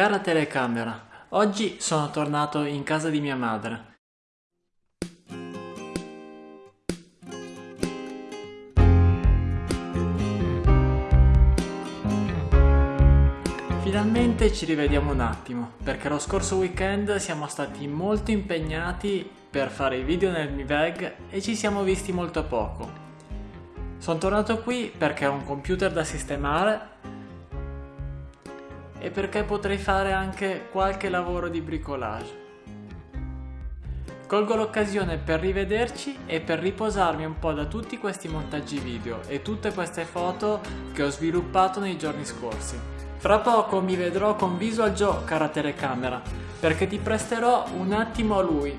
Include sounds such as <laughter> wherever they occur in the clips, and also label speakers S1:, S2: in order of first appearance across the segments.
S1: Cara telecamera, oggi sono tornato in casa di mia madre. Finalmente ci rivediamo un attimo, perché lo scorso weekend siamo stati molto impegnati per fare i video nel Mi Bag e ci siamo visti molto poco. Sono tornato qui perché ho un computer da sistemare e perché potrei fare anche qualche lavoro di bricolage. Colgo l'occasione per rivederci e per riposarmi un po' da tutti questi montaggi video e tutte queste foto che ho sviluppato nei giorni scorsi. Fra poco mi vedrò con Visual Joe, cara telecamera, perché ti presterò un attimo a lui.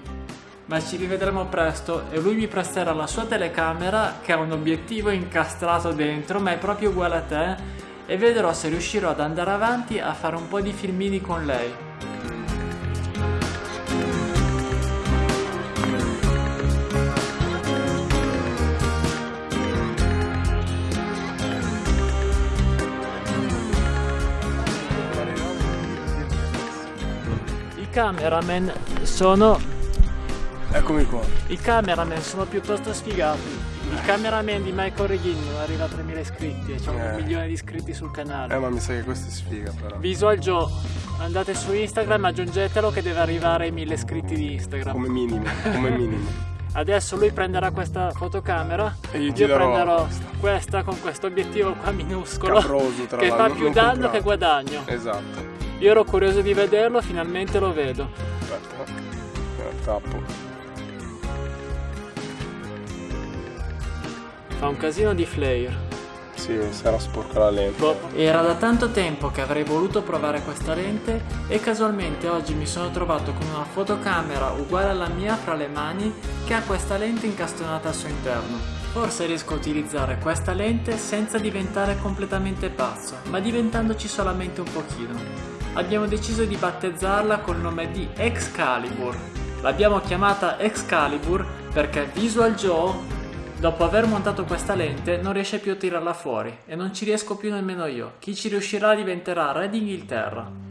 S1: Ma ci rivedremo presto e lui mi presterà la sua telecamera che ha un obiettivo incastrato dentro ma è proprio uguale a te e vedrò se riuscirò ad andare avanti a fare un po' di filmini con lei. I cameraman sono...
S2: Eccomi qua.
S1: I cameraman sono piuttosto sfigati. Il cameraman di Michael Reghini non arriva a 3000 iscritti e c'è
S2: Eh.
S1: un milione di iscritti sul canale.
S2: Eh ma mi sa che questa è sfiga però.
S1: Visual Joe, andate su Instagram, aggiungetelo che deve arrivare ai 1000 iscritti di Instagram.
S2: Come minimo, come <laughs> minimo.
S1: Adesso lui prenderà questa fotocamera
S2: E
S1: io
S2: girerò
S1: prenderò
S2: questa.
S1: questa con questo obiettivo qua minuscolo
S2: Caproso tra
S1: che fa più danno
S2: comprato.
S1: che guadagno.
S2: Esatto.
S1: Io ero curioso di vederlo, finalmente lo vedo.
S2: Aspetta. Eh, tappo.
S1: Fa un casino di flare.
S2: Sì, si era sporca la lente.
S1: Boh, Era da tanto tempo che avrei voluto provare questa lente e casualmente oggi mi sono trovato con una fotocamera uguale alla mia fra le mani che ha questa lente incastonata al suo interno. Forse riesco a utilizzare questa lente senza diventare completamente pazzo, ma diventandoci solamente un pochino. Abbiamo deciso di battezzarla col nome di Excalibur. L'abbiamo chiamata Excalibur perché Visual Joe Dopo aver montato questa lente non riesce più a tirarla fuori e non ci riesco più nemmeno io. Chi ci riuscirà diventerà re d'Inghilterra.